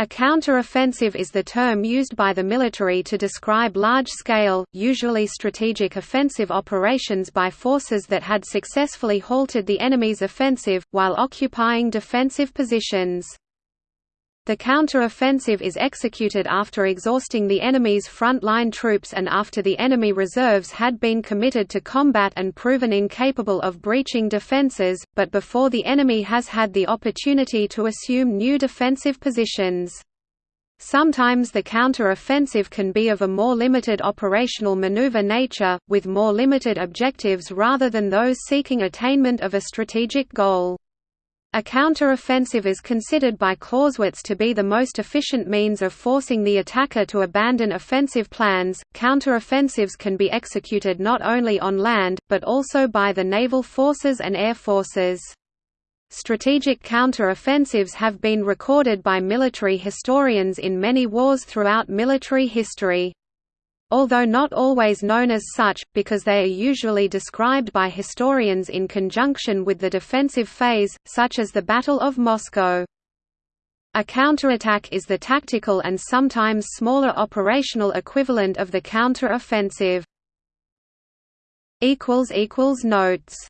A counter-offensive is the term used by the military to describe large-scale, usually strategic offensive operations by forces that had successfully halted the enemy's offensive, while occupying defensive positions. The counter-offensive is executed after exhausting the enemy's front-line troops and after the enemy reserves had been committed to combat and proven incapable of breaching defenses, but before the enemy has had the opportunity to assume new defensive positions. Sometimes the counter-offensive can be of a more limited operational maneuver nature, with more limited objectives rather than those seeking attainment of a strategic goal. A counter-offensive is considered by Clausewitz to be the most efficient means of forcing the attacker to abandon offensive plans. Counter-offensives can be executed not only on land, but also by the naval forces and air forces. Strategic counter-offensives have been recorded by military historians in many wars throughout military history although not always known as such, because they are usually described by historians in conjunction with the defensive phase, such as the Battle of Moscow. A counterattack is the tactical and sometimes smaller operational equivalent of the counter-offensive. Notes